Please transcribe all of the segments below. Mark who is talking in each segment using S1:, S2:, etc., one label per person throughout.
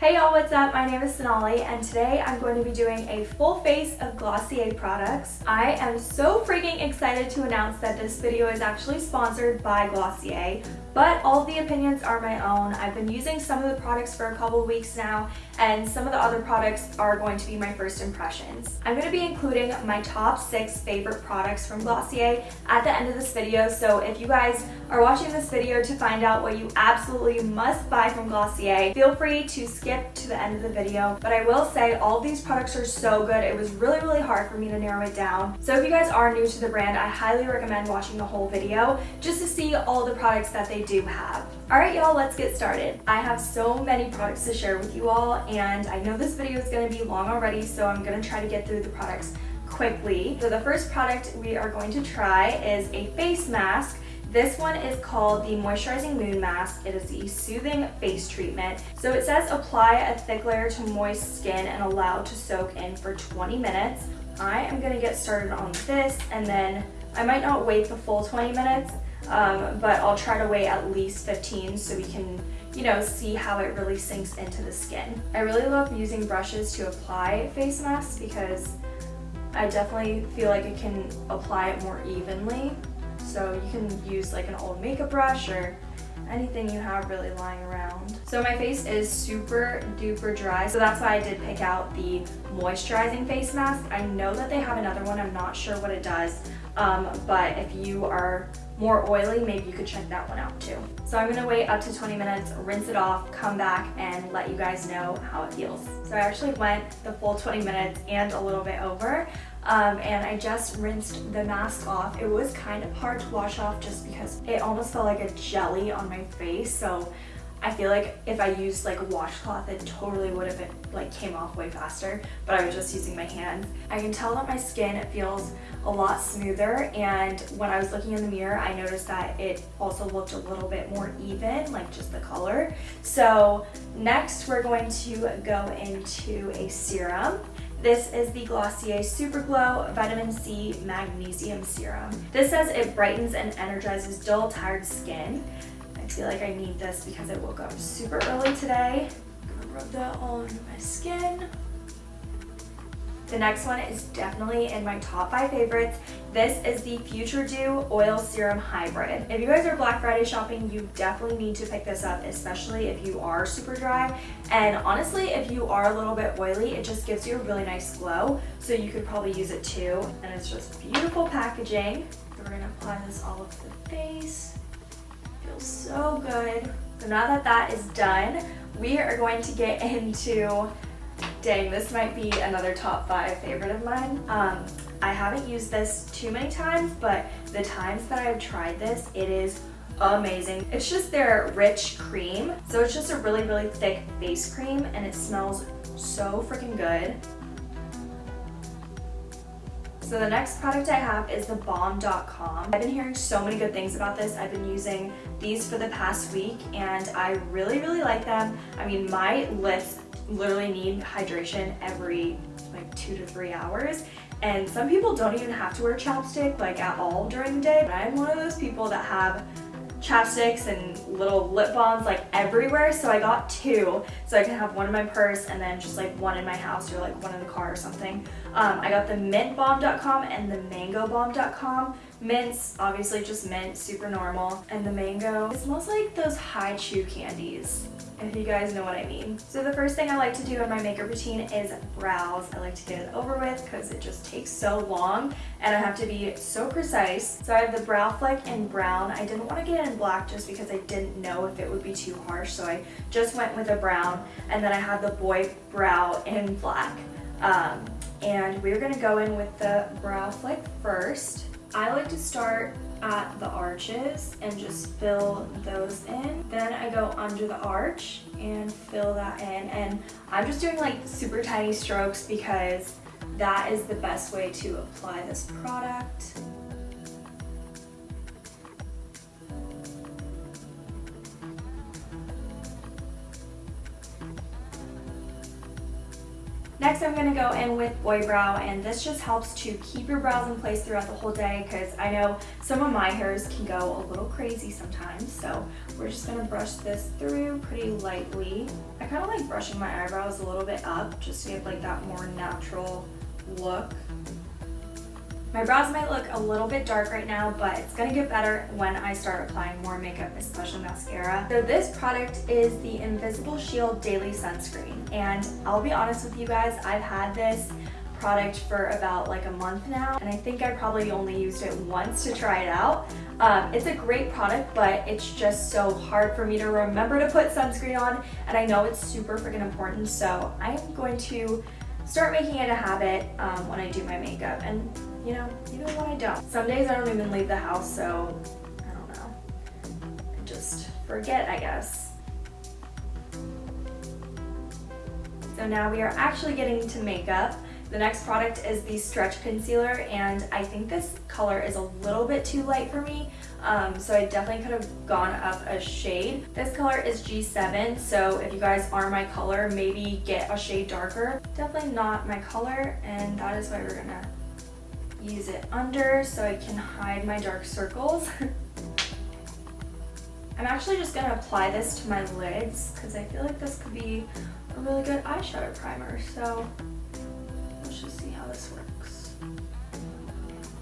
S1: Hey y'all, what's up? My name is Sonali and today I'm going to be doing a full face of Glossier products. I am so freaking excited to announce that this video is actually sponsored by Glossier, but all the opinions are my own. I've been using some of the products for a couple weeks now and some of the other products are going to be my first impressions. I'm going to be including my top six favorite products from Glossier at the end of this video, so if you guys are watching this video to find out what you absolutely must buy from Glossier, feel free to skip to the end of the video, but I will say all these products are so good. It was really, really hard for me to narrow it down. So if you guys are new to the brand, I highly recommend watching the whole video just to see all the products that they do have. All right, y'all, let's get started. I have so many products to share with you all, and I know this video is gonna be long already, so I'm gonna try to get through the products quickly. So the first product we are going to try is a face mask this one is called the Moisturizing Moon Mask. It is the Soothing Face Treatment. So it says apply a thick layer to moist skin and allow to soak in for 20 minutes. I am gonna get started on this and then I might not wait the full 20 minutes, um, but I'll try to wait at least 15 so we can you know, see how it really sinks into the skin. I really love using brushes to apply face masks because I definitely feel like it can apply it more evenly so you can use like an old makeup brush or anything you have really lying around. So my face is super duper dry, so that's why I did pick out the moisturizing face mask. I know that they have another one, I'm not sure what it does, um, but if you are more oily, maybe you could check that one out too. So I'm gonna wait up to 20 minutes, rinse it off, come back and let you guys know how it feels. So I actually went the full 20 minutes and a little bit over um, and I just rinsed the mask off. It was kind of hard to wash off just because it almost felt like a jelly on my face. So I feel like if I used like a washcloth, it totally would have been, like came off way faster, but I was just using my hands. I can tell that my skin feels a lot smoother and when I was looking in the mirror, I noticed that it also looked a little bit more even, like just the color. So next we're going to go into a serum. This is the Glossier Super Glow Vitamin C Magnesium Serum. This says it brightens and energizes dull, tired skin. I feel like I need this because I woke up super early today. I'm gonna rub that all over my skin. The next one is definitely in my top five favorites. This is the Future Dew Oil Serum Hybrid. If you guys are Black Friday shopping, you definitely need to pick this up, especially if you are super dry. And honestly, if you are a little bit oily, it just gives you a really nice glow. So you could probably use it too. And it's just beautiful packaging. We're gonna apply this all over the face. Feels so good. So now that that is done, we are going to get into Dang, this might be another top five favorite of mine. Um, I haven't used this too many times, but the times that I've tried this, it is amazing. It's just their rich cream. So it's just a really, really thick face cream and it smells so freaking good. So the next product I have is the Balm Dotcom. I've been hearing so many good things about this. I've been using these for the past week and I really, really like them. I mean, my lips literally need hydration every like two to three hours. And some people don't even have to wear chapstick like at all during the day. But I'm one of those people that have chapsticks and little lip balms like everywhere. So I got two so I can have one in my purse and then just like one in my house or like one in the car or something. Um, I got the mint Balm Dotcom and the mango Balm Dotcom mints obviously just mint super normal. And the mango it smells like those Hi-Chew candies if you guys know what I mean. So the first thing I like to do in my makeup routine is brows. I like to get it over with because it just takes so long and I have to be so precise. So I have the Brow Flick in brown. I didn't want to get it in black just because I didn't know if it would be too harsh so I just went with a brown and then I have the Boy Brow in black. Um, and we're going to go in with the Brow Flick first. I like to start at the arches and just fill those in. Then I go under the arch and fill that in. And I'm just doing like super tiny strokes because that is the best way to apply this product. Next, I'm gonna go in with Boy Brow, and this just helps to keep your brows in place throughout the whole day because I know some of my hairs can go a little crazy sometimes. So we're just gonna brush this through pretty lightly. I kind of like brushing my eyebrows a little bit up just to get like that more natural look. My brows might look a little bit dark right now, but it's gonna get better when I start applying more makeup, especially mascara. So this product is the Invisible Shield Daily Sunscreen. And I'll be honest with you guys, I've had this product for about like a month now and I think I probably only used it once to try it out. Um, it's a great product but it's just so hard for me to remember to put sunscreen on and I know it's super freaking important so I'm going to start making it a habit um, when I do my makeup and you know, even when I don't. Some days I don't even leave the house, so I don't know. I just forget, I guess. So now we are actually getting to makeup. The next product is the Stretch Concealer, and I think this color is a little bit too light for me, um, so I definitely could have gone up a shade. This color is G7, so if you guys are my color, maybe get a shade darker. Definitely not my color, and that is why we're gonna use it under so I can hide my dark circles. I'm actually just to apply this to my lids because I feel like this could be a really good eyeshadow primer. So this works.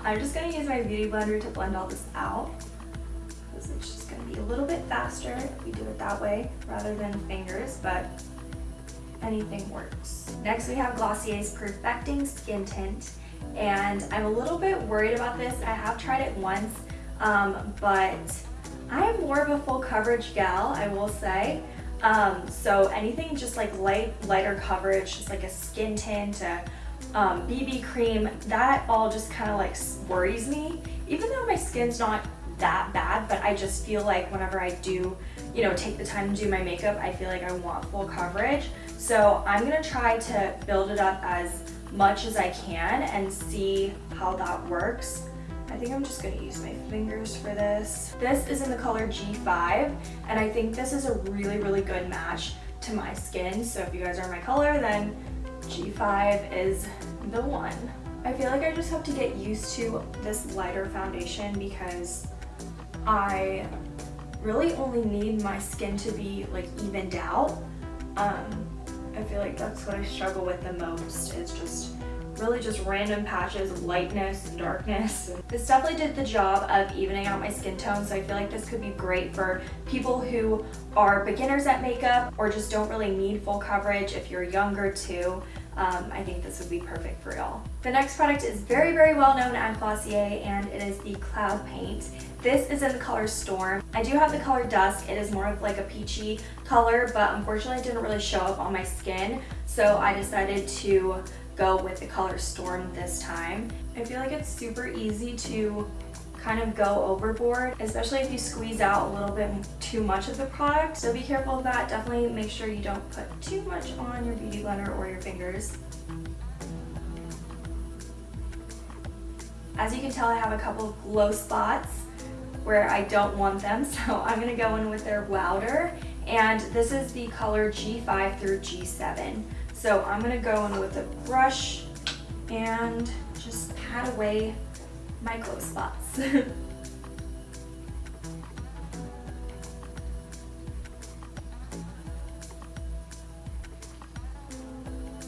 S1: I'm just going to use my Beauty Blender to blend all this out because it's just to be a little bit faster if we do it that way rather than fingers, but anything works. Next we have Glossier's Perfecting Skin Tint and I'm a little bit worried about this. I have tried it once, um, but I am more of a full coverage gal, I will say. Um, so anything just like light, lighter coverage, just like a skin tint, a um, BB cream, that all just kind of like worries me. Even though my skin's not that bad, but I just feel like whenever I do, you know, take the time to do my makeup, I feel like I want full coverage. So I'm gonna try to build it up as much as I can and see how that works. I think I'm just gonna use my fingers for this. This is in the color G5, and I think this is a really, really good match to my skin. So if you guys are my color, then G5 is the one. I feel like I just have to get used to this lighter foundation because I really only need my skin to be like evened out. Um, I feel like that's what I struggle with the most is just really just random patches of lightness and darkness. This definitely did the job of evening out my skin tone, so I feel like this could be great for people who are beginners at makeup or just don't really need full coverage if you're younger too. Um, I think this would be perfect for y'all. The next product is very, very well known at Glossier and it is the Cloud Paint. This is in the color Storm. I do have the color Dusk. It is more of like a peachy color, but unfortunately it didn't really show up on my skin. So I decided to go with the color Storm this time. I feel like it's super easy to kind of go overboard, especially if you squeeze out a little bit too much of the product. So be careful of that. Definitely make sure you don't put too much on your beauty blender or your fingers. As you can tell, I have a couple of glow spots where I don't want them. So I'm gonna go in with their Wowder. And this is the color G5 through G7. So I'm gonna go in with a brush and just pat away my glow spots.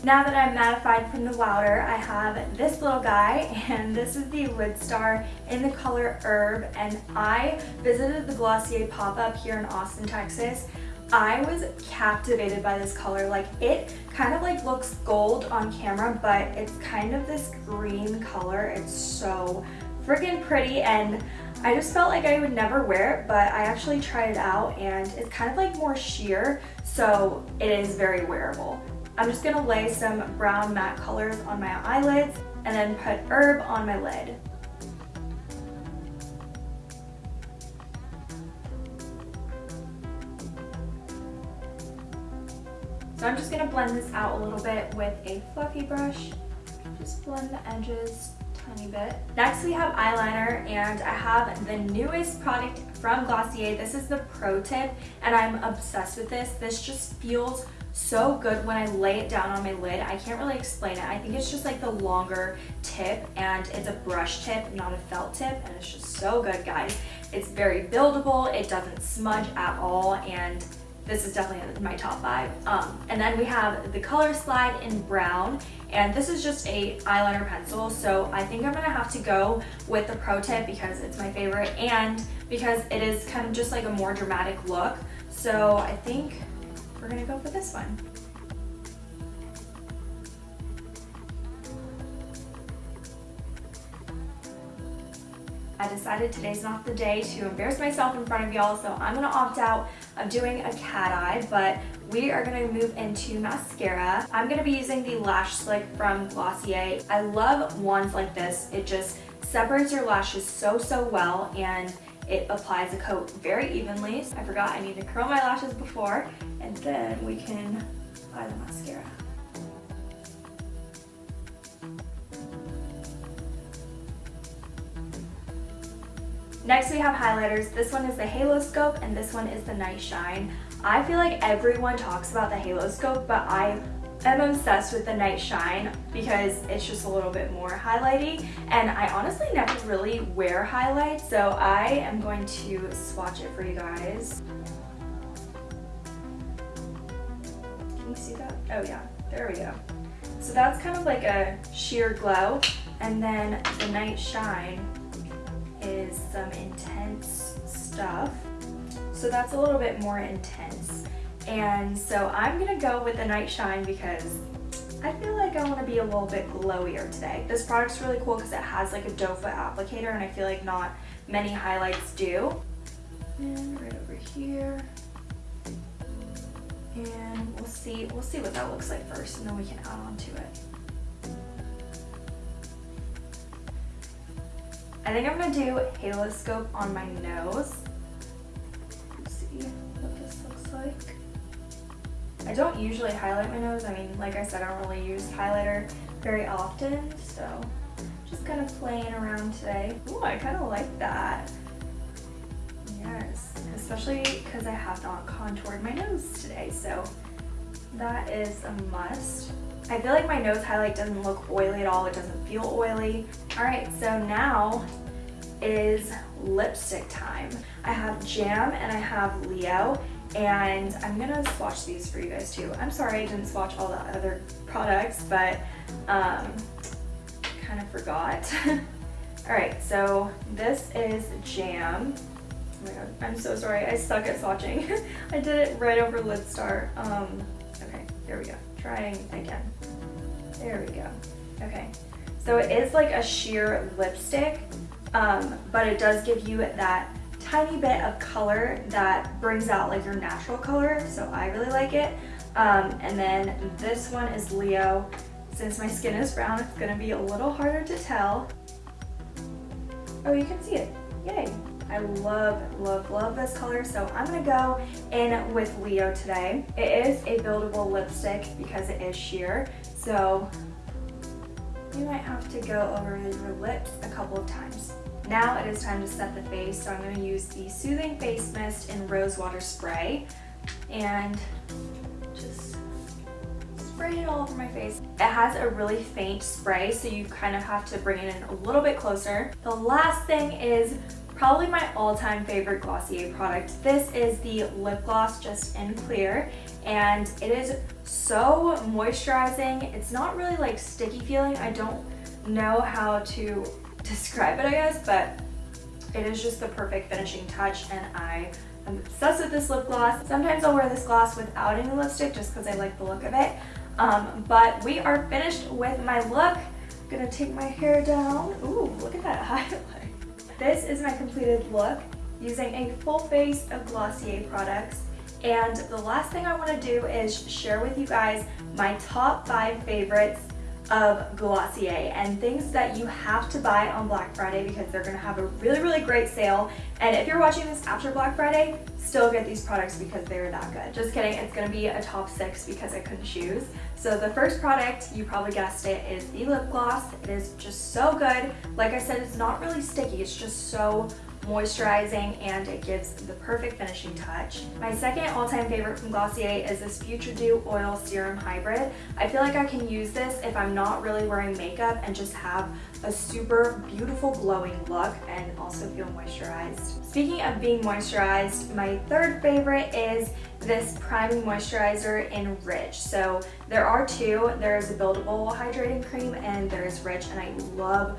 S1: Now that I'm mattified from the Wowder, I have this little guy, and this is the Lidstar in the color Herb, and I visited the Glossier pop-up here in Austin, Texas. I was captivated by this color. Like, it kind of like looks gold on camera, but it's kind of this green color. It's so freaking pretty, and I just felt like I would never wear it, but I actually tried it out, and it's kind of like more sheer, so it is very wearable. I'm just gonna lay some brown matte colors on my eyelids and then put herb on my lid. So I'm just gonna blend this out a little bit with a fluffy brush. Just blend the edges tiny bit. Next we have eyeliner and I have the newest product from Glossier. This is the Pro Tip and I'm obsessed with this. This just feels so good when I lay it down on my lid. I can't really explain it. I think it's just like the longer tip and it's a brush tip, not a felt tip. And it's just so good, guys. It's very buildable. It doesn't smudge at all. And this is definitely my top five. Um, and then we have the Color Slide in brown, and this is just a eyeliner pencil, so I think I'm gonna have to go with the Pro Tip because it's my favorite, and because it is kind of just like a more dramatic look. So I think we're gonna go for this one. I decided today's not the day to embarrass myself in front of y'all, so I'm gonna opt out of doing a cat eye, but we are gonna move into mascara. I'm gonna be using the Lash Slick from Glossier. I love wands like this. It just separates your lashes so, so well, and it applies a coat very evenly. I forgot I need to curl my lashes before, and then we can apply the mascara. Next we have highlighters. This one is the Halo Scope and this one is the Night Shine. I feel like everyone talks about the Halo Scope, but I am obsessed with the Night Shine because it's just a little bit more highlighty and I honestly never really wear highlights so I am going to swatch it for you guys. Can you see that? Oh yeah, there we go. So that's kind of like a sheer glow and then the Night Shine is some intense stuff. So that's a little bit more intense. And so I'm gonna go with the Night Shine because I feel like I wanna be a little bit glowier today. This product's really cool because it has like a doe foot applicator and I feel like not many highlights do. And right over here. And we'll see, we'll see what that looks like first and then we can add on to it. I think I'm gonna do Halo Scope on my nose. Let's see what this looks like. I don't usually highlight my nose. I mean, like I said, I don't really use highlighter very often, so just kind of playing around today. Ooh, I kind of like that. Yes, especially because I have not contoured my nose today, so that is a must. I feel like my nose highlight doesn't look oily at all. It doesn't feel oily. All right, so now is lipstick time. I have Jam and I have Leo and I'm gonna swatch these for you guys too. I'm sorry I didn't swatch all the other products, but um, kind of forgot. all right, so this is Jam. Oh my god, I'm so sorry, I suck at swatching. I did it right over Lidstar. Um, okay, there we go. Trying again. There we go. Okay. So it is like a sheer lipstick, um, but it does give you that tiny bit of color that brings out like your natural color. So I really like it. Um, and then this one is Leo. Since my skin is brown, it's gonna be a little harder to tell. Oh, you can see it. Yay. I love, love, love this color, so I'm gonna go in with Leo today. It is a buildable lipstick because it is sheer, so you might have to go over your lips a couple of times. Now it is time to set the face, so I'm gonna use the Soothing Face Mist in Rose Water Spray and just spray it all over my face. It has a really faint spray, so you kind of have to bring it in a little bit closer. The last thing is probably my all-time favorite Glossier product. This is the lip gloss just in clear and it is so moisturizing. It's not really like sticky feeling. I don't know how to describe it I guess but it is just the perfect finishing touch and I am obsessed with this lip gloss. Sometimes I'll wear this gloss without any lipstick just because I like the look of it. Um, but we are finished with my look. I'm gonna take my hair down. Ooh, look at that highlight. This is my completed look using a full face of Glossier products. And the last thing I want to do is share with you guys my top five favorites of Glossier and things that you have to buy on Black Friday because they're to have a really, really great sale. And if you're watching this after Black Friday, still get these products because they're that good. Just kidding, it's to be a top six because I couldn't choose. So the first product, you probably guessed it, is the lip gloss. It is just so good. Like I said, it's not really sticky. It's just so moisturizing, and it gives the perfect finishing touch. My second all-time favorite from Glossier is this Future Dew Oil Serum Hybrid. I feel like I can use this if I'm not really wearing makeup and just have a super beautiful glowing look and also feel moisturized. Speaking of being moisturized, my third favorite is this priming moisturizer in Rich. So there are two. There's a buildable hydrating cream and there's Rich and I love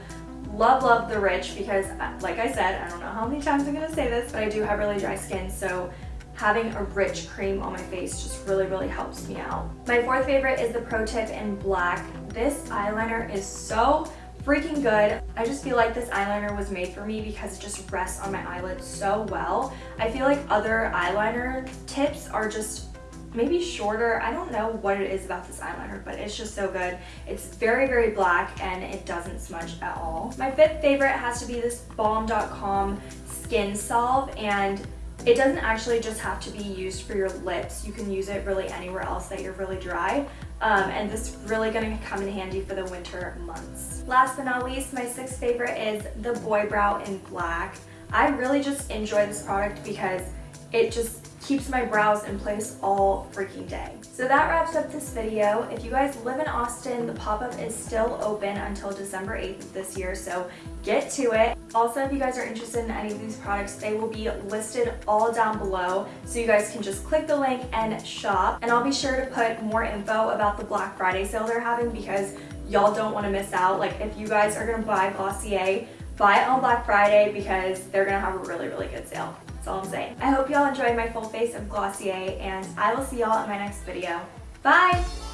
S1: love love the Rich because uh, like I said I don't know how many times I'm gonna say this but I do have really dry skin so having a rich cream on my face just really really helps me out. My fourth favorite is the Pro Tip in black. This eyeliner is so freaking good. I just feel like this eyeliner was made for me because it just rests on my eyelid so well. I feel like other eyeliner tips are just maybe shorter. I don't know what it is about this eyeliner, but it's just so good. It's very, very black and it doesn't smudge at all. My fifth favorite has to be this Balm.com Skin Solve and it doesn't actually just have to be used for your lips. You can use it really anywhere else that you're really dry. Um, and this is really gonna come in handy for the winter months. Last but not least, my sixth favorite is the Boy Brow in black. I really just enjoy this product because it just keeps my brows in place all freaking day. So that wraps up this video. If you guys live in Austin, the pop-up is still open until December 8th of this year, so get to it. Also, if you guys are interested in any of these products, they will be listed all down below, so you guys can just click the link and shop. And I'll be sure to put more info about the Black Friday sale they're having because y'all don't want to miss out. Like if you guys are going to buy Glossier, buy it on Black Friday because they're going to have a really, really good sale. That's all I'm saying. I hope y'all enjoyed my full face of Glossier and I will see y'all in my next video. Bye!